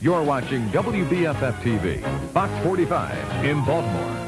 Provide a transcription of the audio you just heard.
You're watching WBFF TV, Fox 45 in Baltimore.